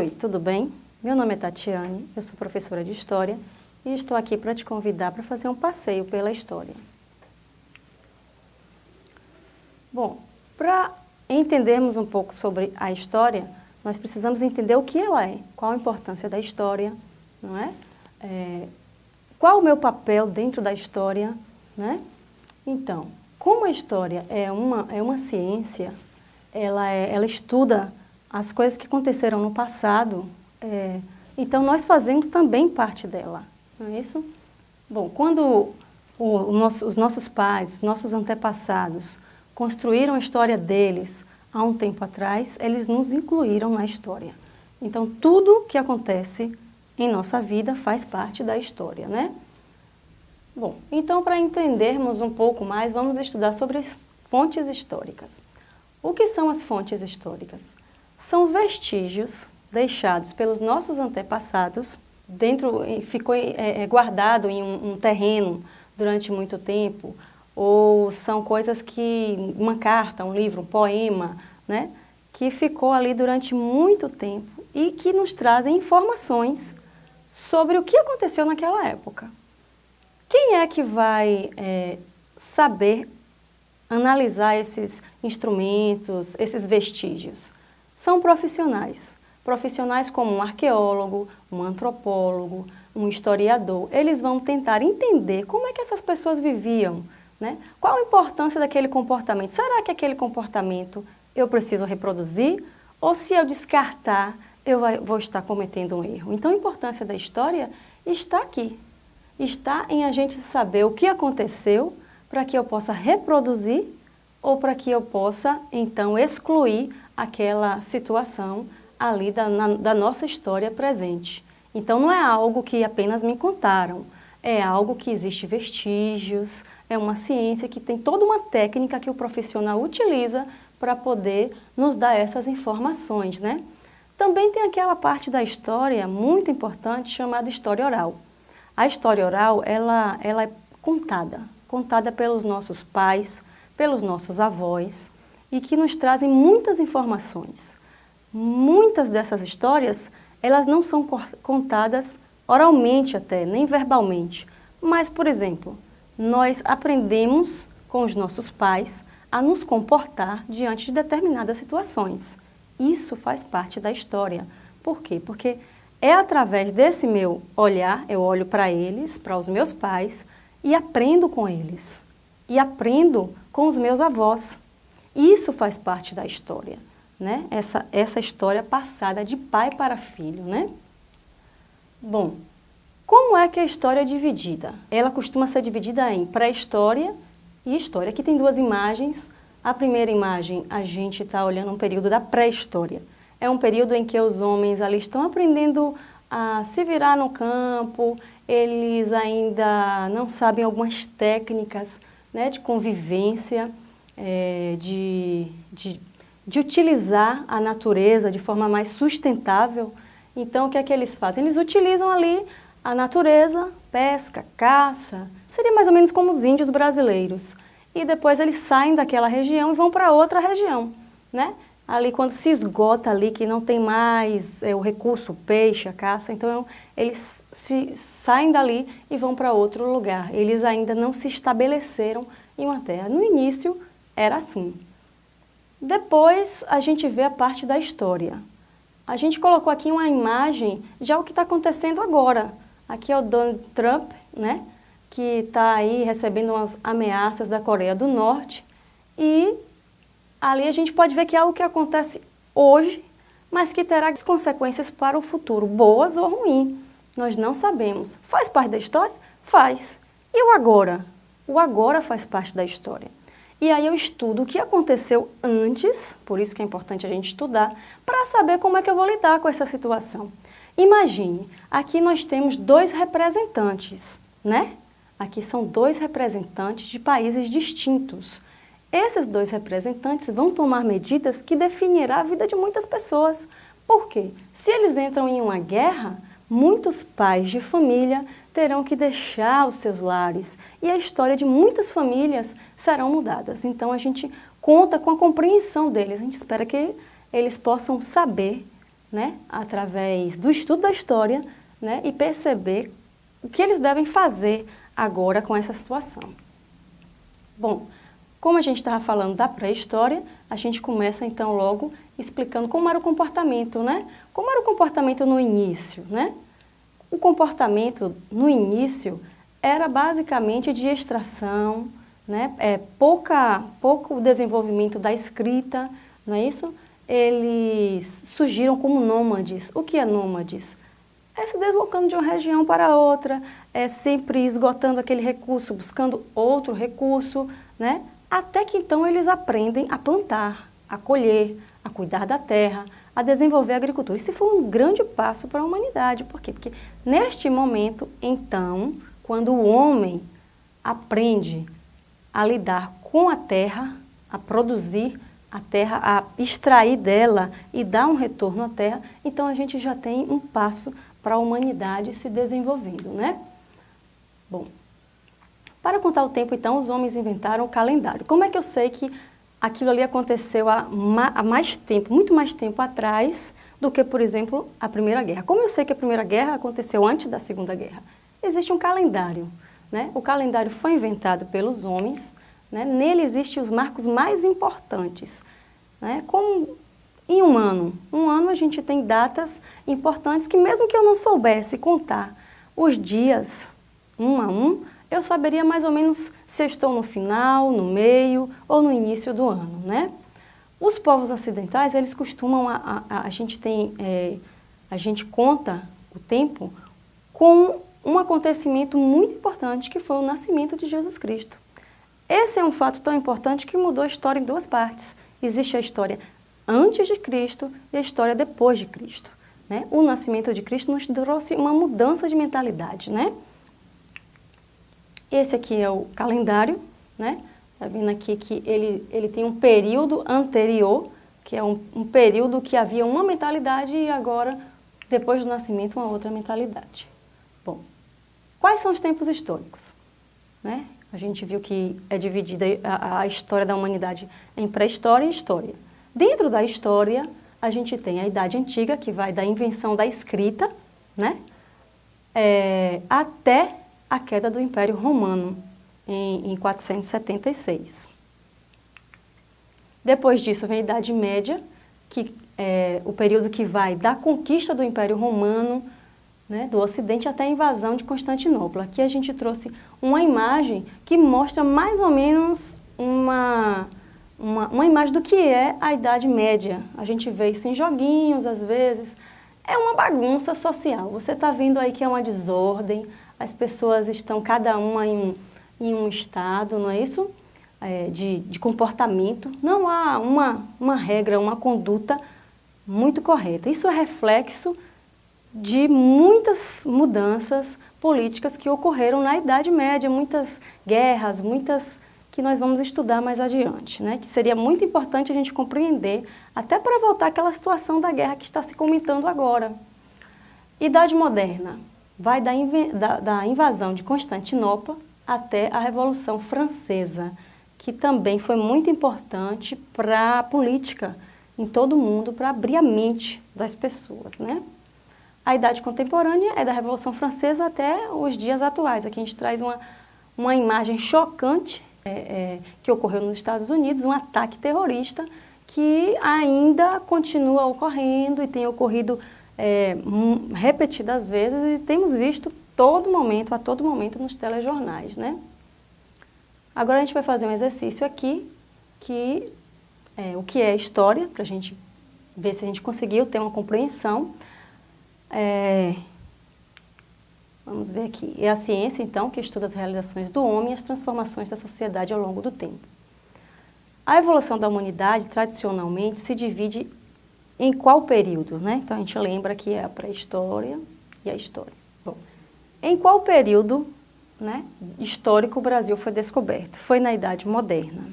Oi, tudo bem? Meu nome é Tatiane, eu sou professora de História e estou aqui para te convidar para fazer um passeio pela história. Bom, para entendermos um pouco sobre a história, nós precisamos entender o que ela é, qual a importância da história, não é? é qual o meu papel dentro da história, né? Então, como a história é uma, é uma ciência, ela, é, ela estuda as coisas que aconteceram no passado, é, então nós fazemos também parte dela, não é isso? Bom, quando o, nosso, os nossos pais, os nossos antepassados construíram a história deles há um tempo atrás, eles nos incluíram na história. Então tudo que acontece em nossa vida faz parte da história, né? Bom, então para entendermos um pouco mais, vamos estudar sobre as fontes históricas. O que são as fontes históricas? São vestígios deixados pelos nossos antepassados, dentro, ficou é, é, guardado em um, um terreno durante muito tempo, ou são coisas que, uma carta, um livro, um poema, né, que ficou ali durante muito tempo e que nos trazem informações sobre o que aconteceu naquela época. Quem é que vai é, saber analisar esses instrumentos, esses vestígios? São profissionais. Profissionais como um arqueólogo, um antropólogo, um historiador. Eles vão tentar entender como é que essas pessoas viviam, né? Qual a importância daquele comportamento? Será que aquele comportamento eu preciso reproduzir? Ou se eu descartar, eu vou estar cometendo um erro? Então a importância da história está aqui, está em a gente saber o que aconteceu para que eu possa reproduzir ou para que eu possa, então, excluir aquela situação ali da, na, da nossa história presente. Então, não é algo que apenas me contaram, é algo que existe vestígios, é uma ciência que tem toda uma técnica que o profissional utiliza para poder nos dar essas informações, né? Também tem aquela parte da história muito importante chamada história oral. A história oral, ela, ela é contada, contada pelos nossos pais, pelos nossos avós, e que nos trazem muitas informações. Muitas dessas histórias, elas não são contadas oralmente até, nem verbalmente. Mas, por exemplo, nós aprendemos com os nossos pais a nos comportar diante de determinadas situações. Isso faz parte da história. Por quê? Porque é através desse meu olhar, eu olho para eles, para os meus pais, e aprendo com eles. E aprendo com os meus avós. Isso faz parte da história, né? Essa, essa história passada de pai para filho, né? Bom, como é que a história é dividida? Ela costuma ser dividida em pré-história e história. Aqui tem duas imagens. A primeira imagem, a gente está olhando um período da pré-história é um período em que os homens ali estão aprendendo a se virar no campo, eles ainda não sabem algumas técnicas né, de convivência, é, de, de, de utilizar a natureza de forma mais sustentável. Então, o que é que eles fazem? Eles utilizam ali a natureza, pesca, caça, seria mais ou menos como os índios brasileiros. E depois eles saem daquela região e vão para outra região, né? Ali quando se esgota ali, que não tem mais é, o recurso, o peixe, a caça, então eles se, saem dali e vão para outro lugar. Eles ainda não se estabeleceram em uma terra. No início era assim. Depois a gente vê a parte da história. A gente colocou aqui uma imagem já o que está acontecendo agora. Aqui é o Donald Trump, né, que está aí recebendo umas ameaças da Coreia do Norte e ali a gente pode ver que é algo que acontece hoje, mas que terá consequências para o futuro, boas ou ruins. Nós não sabemos. Faz parte da história? Faz. E o agora? O agora faz parte da história. E aí eu estudo o que aconteceu antes, por isso que é importante a gente estudar, para saber como é que eu vou lidar com essa situação. Imagine, aqui nós temos dois representantes, né? Aqui são dois representantes de países distintos. Esses dois representantes vão tomar medidas que definirá a vida de muitas pessoas. Por quê? Se eles entram em uma guerra, muitos pais de família terão que deixar os seus lares e a história de muitas famílias serão mudadas. Então a gente conta com a compreensão deles, a gente espera que eles possam saber né, através do estudo da história, né, e perceber o que eles devem fazer agora com essa situação. Bom, como a gente estava falando da pré-história, a gente começa então logo explicando como era o comportamento, né? Como era o comportamento no início, né? O comportamento no início era basicamente de extração, né? É, pouca, pouco desenvolvimento da escrita, não é isso? Eles surgiram como nômades. O que é nômades? É se deslocando de uma região para outra, é sempre esgotando aquele recurso, buscando outro recurso, né? Até que então eles aprendem a plantar, a colher, a cuidar da terra, a desenvolver a agricultura. Isso foi um grande passo para a humanidade. Por quê? Porque neste momento, então, quando o homem aprende a lidar com a terra, a produzir a terra, a extrair dela e dar um retorno à terra, então a gente já tem um passo para a humanidade se desenvolvendo, né? Bom, para contar o tempo, então, os homens inventaram o calendário. Como é que eu sei que aquilo ali aconteceu há, mais tempo, muito mais tempo atrás do que, por exemplo, a Primeira Guerra? Como eu sei que a Primeira Guerra aconteceu antes da Segunda Guerra? Existe um calendário. Né? O calendário foi inventado pelos homens, né? nele existem os marcos mais importantes. Né? Como em um ano, um ano a gente tem datas importantes que mesmo que eu não soubesse contar os dias um a um, eu saberia mais ou menos se estou no final, no meio ou no início do ano, né? Os povos ocidentais, eles costumam, a, a, a gente tem, é, a gente conta o tempo com um acontecimento muito importante que foi o nascimento de Jesus Cristo. Esse é um fato tão importante que mudou a história em duas partes. Existe a história antes de Cristo e a história depois de Cristo. Né? O nascimento de Cristo nos trouxe uma mudança de mentalidade, né? Esse aqui é o calendário, né? Tá vendo aqui que ele, ele tem um período anterior, que é um, um período que havia uma mentalidade e agora, depois do nascimento, uma outra mentalidade. Bom, quais são os tempos históricos? Né? A gente viu que é dividida a, a história da humanidade em pré-história e história. Dentro da história, a gente tem a Idade Antiga, que vai da invenção da escrita, né? É, até a queda do Império Romano, em, em 476. Depois disso vem a Idade Média, que é o período que vai da conquista do Império Romano, né, do Ocidente até a invasão de Constantinopla. Aqui a gente trouxe uma imagem que mostra mais ou menos uma, uma, uma imagem do que é a Idade Média. A gente vê isso em joguinhos, às vezes. É uma bagunça social. Você está vendo aí que é uma desordem, as pessoas estão cada uma em um, em um estado, não é isso? É, de, de comportamento. Não há uma, uma regra, uma conduta muito correta. Isso é reflexo de muitas mudanças políticas que ocorreram na Idade Média, muitas guerras, muitas que nós vamos estudar mais adiante, né? que seria muito importante a gente compreender, até para voltar àquela situação da guerra que está se comentando agora. Idade Moderna, vai da, da, da invasão de Constantinopla até a Revolução Francesa, que também foi muito importante para a política em todo o mundo, para abrir a mente das pessoas. Né? A idade contemporânea é da Revolução Francesa até os dias atuais. Aqui a gente traz uma, uma imagem chocante é, é, que ocorreu nos Estados Unidos, um ataque terrorista que ainda continua ocorrendo e tem ocorrido é, repetidas vezes e temos visto todo momento, a todo momento nos telejornais, né? Agora a gente vai fazer um exercício aqui, que é, o que é história, para a gente ver se a gente conseguiu ter uma compreensão. É, vamos ver aqui. É a ciência, então, que estuda as realizações do homem e as transformações da sociedade ao longo do tempo. A evolução da humanidade, tradicionalmente, se divide em qual período, né? Então a gente lembra que é a pré-história e a história. Bom, em qual período né, histórico o Brasil foi descoberto? Foi na Idade Moderna.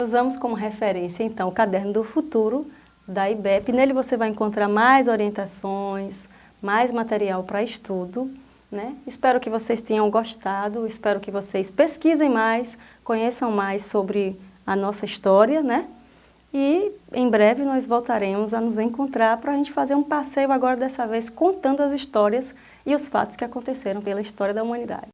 Usamos como referência, então, o Caderno do Futuro, da IBEP. Nele você vai encontrar mais orientações, mais material para estudo. Né? Espero que vocês tenham gostado, espero que vocês pesquisem mais, conheçam mais sobre a nossa história, né? E em breve nós voltaremos a nos encontrar para a gente fazer um passeio agora dessa vez contando as histórias e os fatos que aconteceram pela história da humanidade.